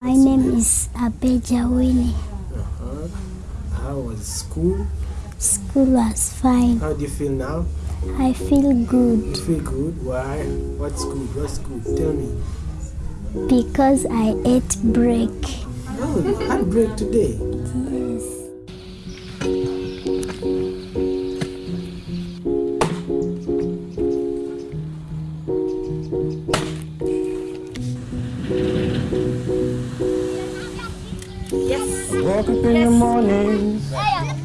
My name is Abeja Winnie. Uh-huh. How was school? School was fine. How do you feel now? I feel You good feel good? Why? What's good? What's good? Tell me. because I ate break. Oh, you had break today. Yes. Woke up in the morning,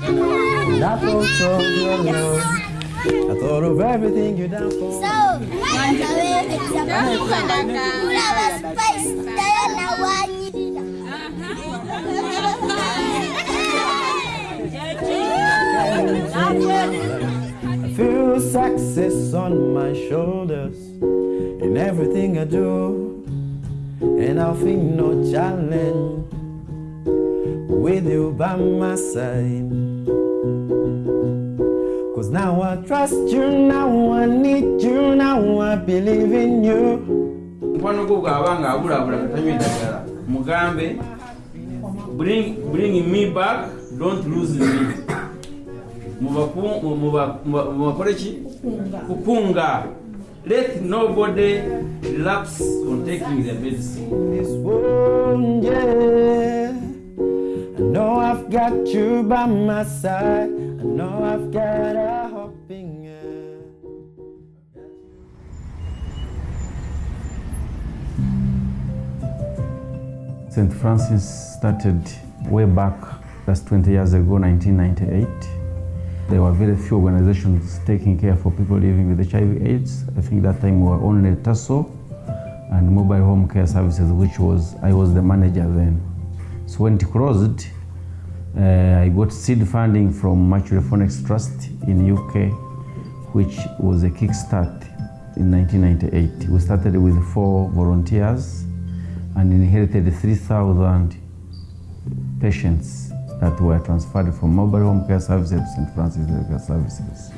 and I felt so good. I thought of everything you done for me. I feel success on my shoulders in everything I do, and I feel no challenge with you by my side. Cause now I trust you, now I need you, now I believe in you. mukwano gwo bw'aba ng'abulabula katanywa eddagala mugambe. Bring, bring me back don't lose me. Mubakole ki kukunga. Let nobody relapse on taking their medicine know I've got you by my side. I know I've got a hoping. St. Francis started way back, that's 20 years ago, 1998. There were very few organizations taking care for people living with HIV AIDS. I think that time we were only TASO and Mobile Home Care Services, which was, I was the manager then. So when it closed, Uh, I got seed funding from Microphonics Trust in UK, which was a kickstart in 1998. We started with four volunteers and inherited 3,000 patients that were transferred from mobile home care services St. Francis Medical Services.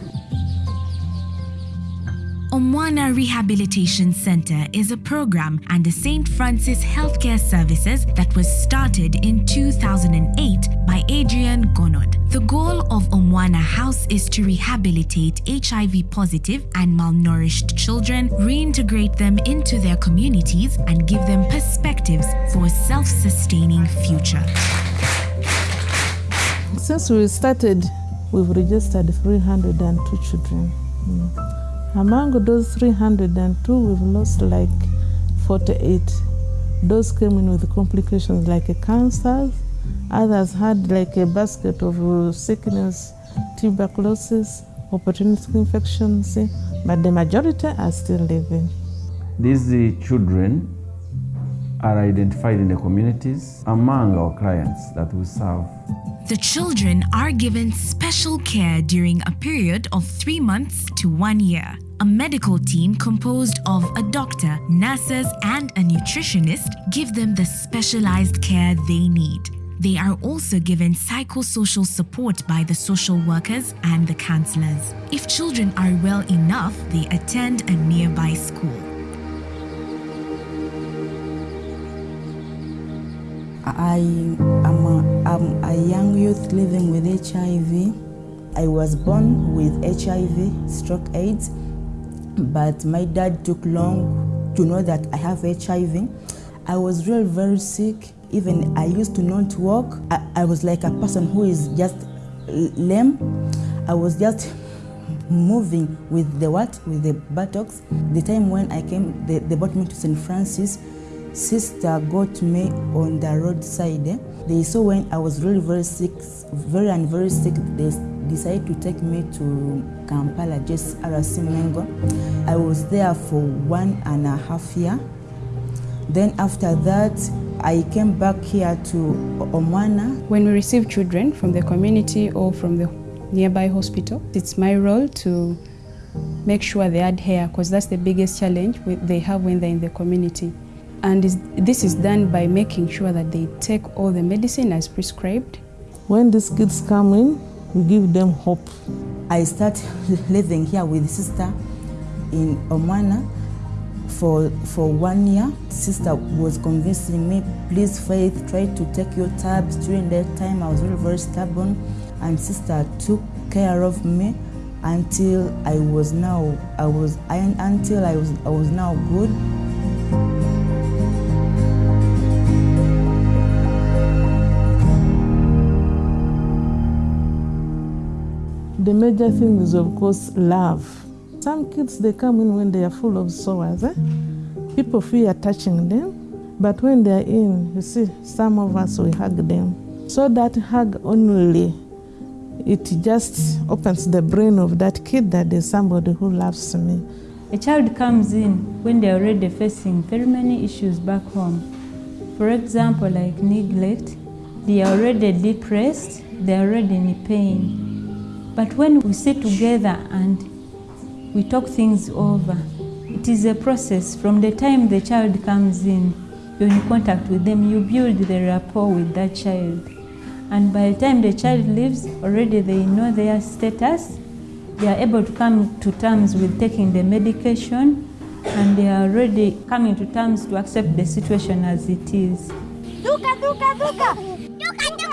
Omwana Rehabilitation Center is a program under St. Francis Healthcare Services that was started in 2008 by Adrian Gonod. The goal of Omwana House is to rehabilitate HIV positive and malnourished children, reintegrate them into their communities, and give them perspectives for a self sustaining future. Since we started, we've registered 302 children. Mm. Among those 302, we've lost like 48. Those came in with complications like a cancer. Others had like a basket of uh, sickness, tuberculosis, opportunistic infections, but the majority are still living. These uh, children are identified in the communities among our clients that we serve. The children are given special care during a period of three months to one year. A medical team composed of a doctor, nurses, and a nutritionist give them the specialized care they need. They are also given psychosocial support by the social workers and the counselors. If children are well enough, they attend a nearby school. I am a, I'm a young youth living with HIV. I was born with HIV, stroke AIDS, but my dad took long to know that I have HIV. I was really very sick. Even I used to not walk. I, I was like a person who is just lame. I was just moving with the what? With the buttocks. The time when I came, they, they brought me to St. Francis. Sister got me on the roadside. They saw when I was really very sick, very and very sick, they decided to take me to Kampala, just RC Mengo. I was there for one and a half year. Then after that, I came back here to Omwana. When we receive children from the community or from the nearby hospital, it's my role to make sure they adhere because that's the biggest challenge they have when they're in the community. And this is done by making sure that they take all the medicine as prescribed. When these kids come in, we give them hope. I started living here with sister in Omwana for for one year. Sister was convincing me, please Faith, try to take your tabs. During that time, I was very very stubborn, and sister took care of me until I was now I was I, until I was I was now good. The major thing is, of course, love. Some kids, they come in when they are full of sores. Eh? People fear touching them, but when they are in, you see, some of us, we hug them. So that hug only, it just opens the brain of that kid that there's somebody who loves me. A child comes in when they're already facing very many issues back home. For example, like neglect, they are already depressed, they are already in pain. But when we sit together and we talk things over, it is a process. From the time the child comes in, you're in contact with them, you build the rapport with that child. And by the time the child leaves, already they know their status. They are able to come to terms with taking the medication, and they are already coming to terms to accept the situation as it is. Duka, duka, duka.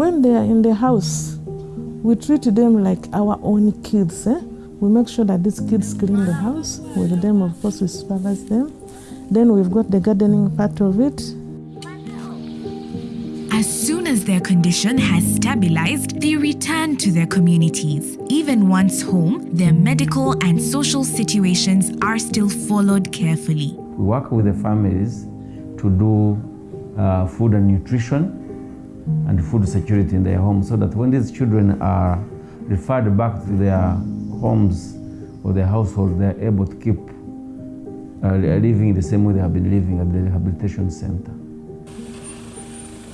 When they are in the house, we treat them like our own kids. Eh? We make sure that these kids clean the house. With them, of course, we supervise them. Then we've got the gardening part of it. As soon as their condition has stabilized, they return to their communities. Even once home, their medical and social situations are still followed carefully. We work with the families to do uh, food and nutrition and food security in their homes so that when these children are referred back to their homes or their households, they are able to keep uh, living the same way they have been living at the rehabilitation center.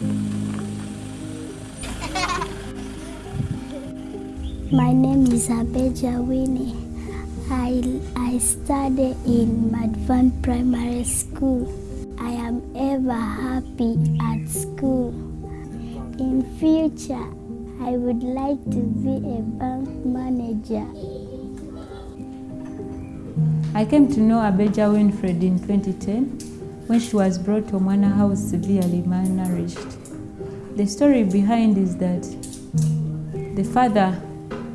My name is Abeja Winnie. I, I study in Madvan Primary School. I am ever happy at school. In future, I would like to be a bank manager. I came to know Abeja Winfred in 2010 when she was brought to Omwana House severely malnourished. The story behind is that the father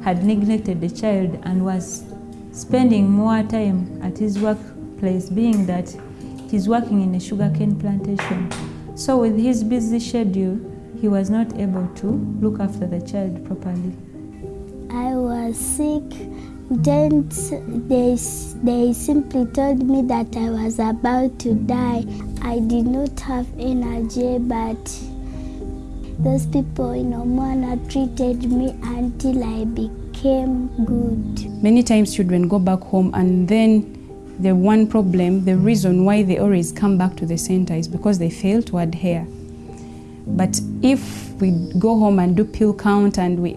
had neglected the child and was spending more time at his workplace, being that he's working in a sugarcane plantation. So, with his busy schedule, he was not able to look after the child properly. I was sick. Then they, they simply told me that I was about to die. I did not have energy, but those people in Omwana treated me until I became good. Many times children go back home and then the one problem, the reason why they always come back to the center is because they fail to adhere. But if we go home and do pill count and we,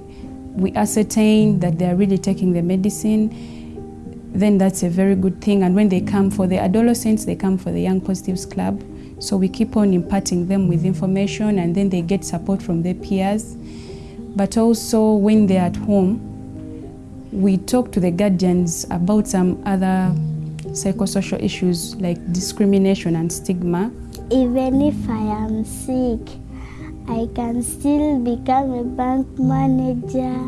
we ascertain that they are really taking the medicine, then that's a very good thing. And when they come for the adolescents, they come for the Young Positives Club. So we keep on imparting them with information and then they get support from their peers. But also when they're at home, we talk to the guardians about some other psychosocial issues like discrimination and stigma. Even if I am sick, I can still become a bank manager.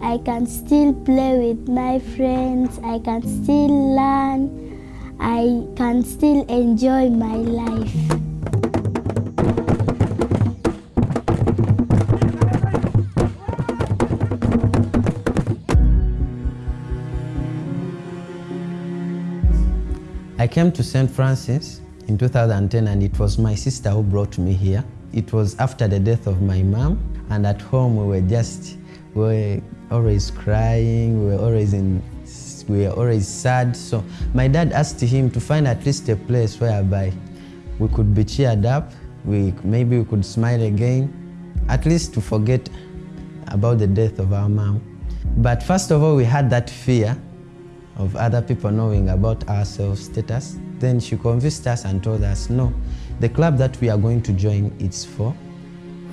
I can still play with my friends. I can still learn. I can still enjoy my life. I came to St. Francis in 2010 and it was my sister who brought me here. It was after the death of my mom and at home we were just, we were always crying, we were always in, we were always sad. So my dad asked him to find at least a place whereby we could be cheered up, we, maybe we could smile again, at least to forget about the death of our mom. But first of all, we had that fear of other people knowing about our self status. Then she convinced us and told us, no, the club that we are going to join is for,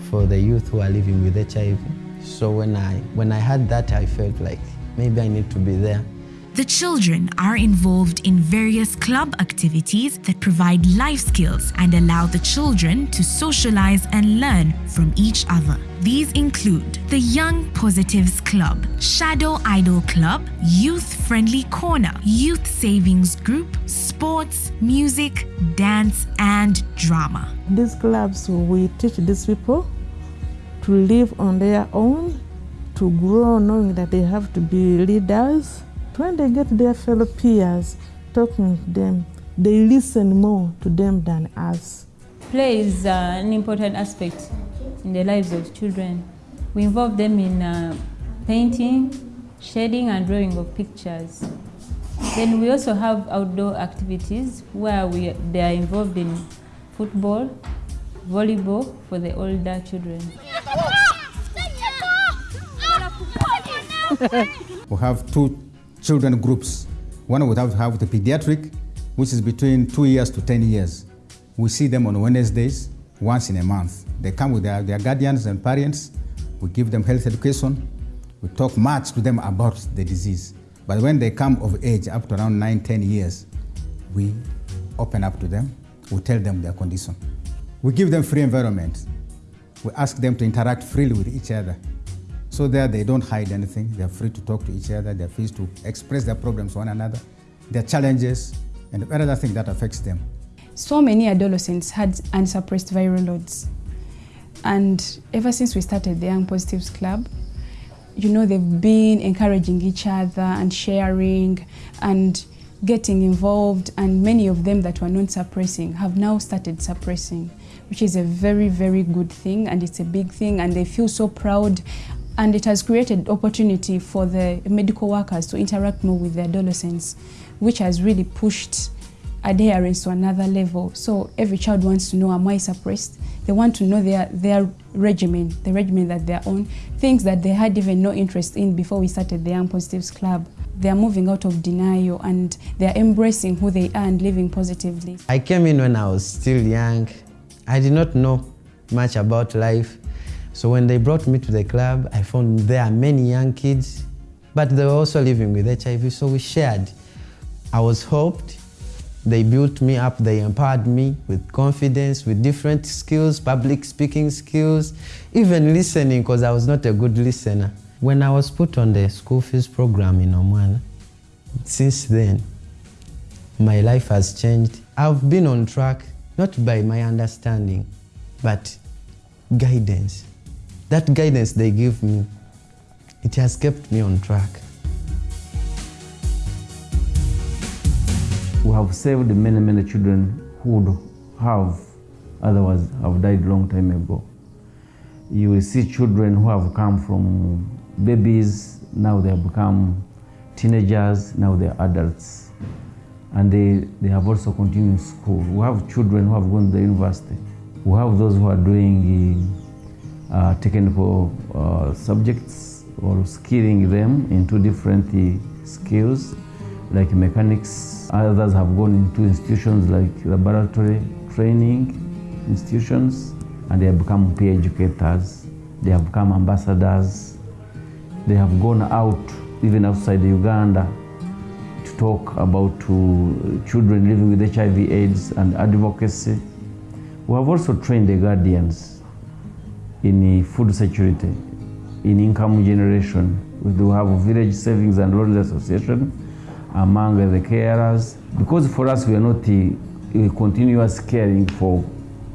for the youth who are living with HIV. So when I, when I heard that, I felt like maybe I need to be there. The children are involved in various club activities that provide life skills and allow the children to socialize and learn from each other. These include the Young Positives Club, Shadow Idol Club, Youth Friendly Corner, Youth Savings Group, sports, music, dance, and drama. These clubs, we teach these people to live on their own, to grow knowing that they have to be leaders. When they get their fellow peers talking to them, they listen more to them than us. Play is uh, an important aspect in the lives of children. We involve them in uh, painting, shading, and drawing of pictures. Then we also have outdoor activities where we, they are involved in football, volleyball for the older children. we have two children groups. One we have, have the pediatric, which is between two years to 10 years. We see them on Wednesdays, once in a month. They come with their, their guardians and parents. We give them health education. We talk much to them about the disease. But when they come of age, up to around 9, 10 years, we open up to them. We tell them their condition. We give them free environment. We ask them to interact freely with each other. So there they don't hide anything. They're free to talk to each other. They're free to express their problems to one another, their challenges, and other thing that affects them. So many adolescents had unsuppressed viral loads. And ever since we started the Young Positives Club, you know, they've been encouraging each other and sharing and getting involved. And many of them that were not suppressing have now started suppressing, which is a very, very good thing. And it's a big thing. And they feel so proud. And it has created opportunity for the medical workers to interact more with the adolescents, which has really pushed adherence to another level. So every child wants to know, am I suppressed? They want to know their, their regimen, the regimen that they're on, things that they had even no interest in before we started the Young Positives Club. They're moving out of denial and they're embracing who they are and living positively. I came in when I was still young. I did not know much about life. So when they brought me to the club, I found there are many young kids, but they were also living with HIV, so we shared. I was helped. they built me up, they empowered me with confidence, with different skills, public speaking skills, even listening, because I was not a good listener. When I was put on the school fees program in Omwana, since then, my life has changed. I've been on track, not by my understanding, but guidance. That guidance they give me, it has kept me on track. We have saved many, many children who would have otherwise have died long time ago. You will see children who have come from babies, now they have become teenagers, now they are adults. And they, they have also continued school. We have children who have gone to the university. We have those who are doing uh, for uh, subjects or skilling them into different uh, skills like mechanics. Others have gone into institutions like laboratory training institutions and they have become peer educators. They have become ambassadors. They have gone out, even outside Uganda, to talk about to children living with HIV AIDS and advocacy. We have also trained the guardians in food security, in income generation. We do have a village savings and loans association among the carers. Because for us, we are not a, continuous caring for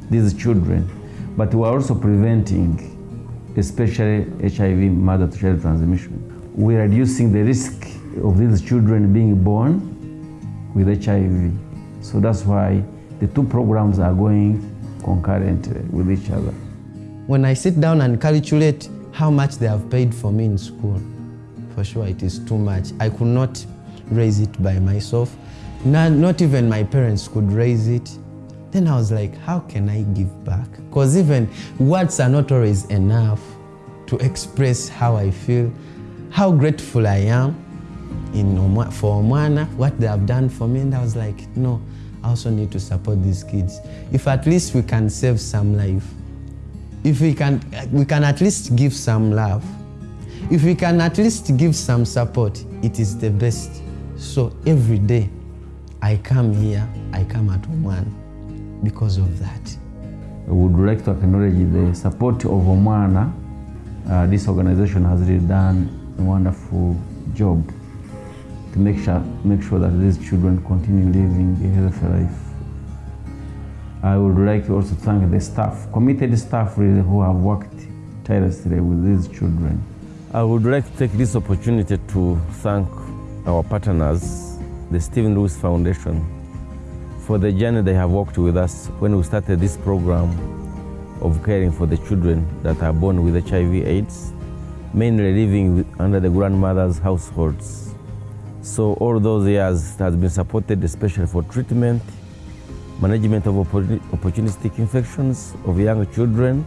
these children, but we are also preventing, especially HIV mother-to-child transmission. We are reducing the risk of these children being born with HIV. So that's why the two programs are going concurrently with each other. When I sit down and calculate how much they have paid for me in school, for sure it is too much. I could not raise it by myself. Not, not even my parents could raise it. Then I was like, how can I give back? Because even words are not always enough to express how I feel, how grateful I am in for Omwana, what they have done for me. And I was like, no, I also need to support these kids. If at least we can save some life, if we can, we can at least give some love, if we can at least give some support, it is the best. So every day I come here, I come at one because of that. I would like to acknowledge the support of Omwana. Uh, this organization has really done a wonderful job to make sure, make sure that these children continue living a healthy life. I would like to also thank the staff, committed staff really who have worked tirelessly with these children. I would like to take this opportunity to thank our partners, the Stephen Lewis Foundation, for the journey they have walked with us when we started this program of caring for the children that are born with HIV AIDS, mainly living under the grandmother's households. So all those years has been supported especially for treatment, management of opportunistic infections of young children,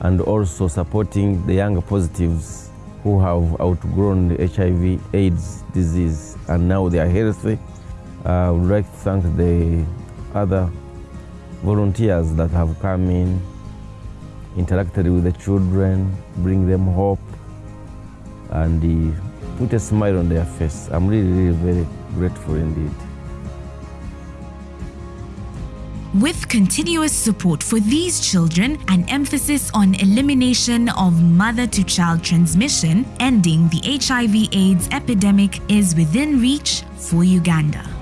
and also supporting the young positives who have outgrown the HIV AIDS disease and now they are healthy. I would like to thank the other volunteers that have come in, interacted with the children, bring them hope, and put a smile on their face. I'm really, really very grateful indeed. With continuous support for these children and emphasis on elimination of mother to child transmission, ending the HIV AIDS epidemic is within reach for Uganda.